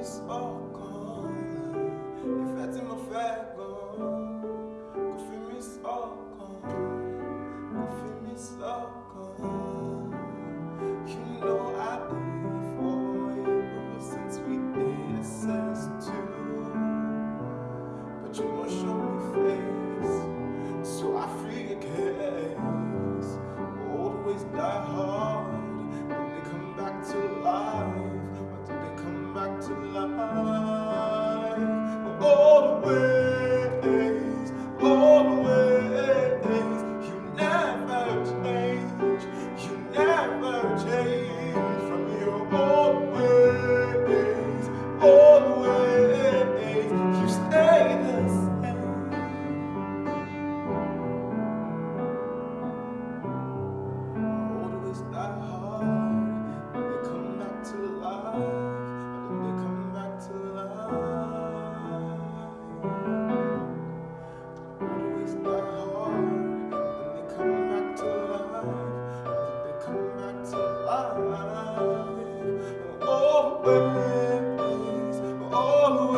it's all gone.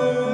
blue.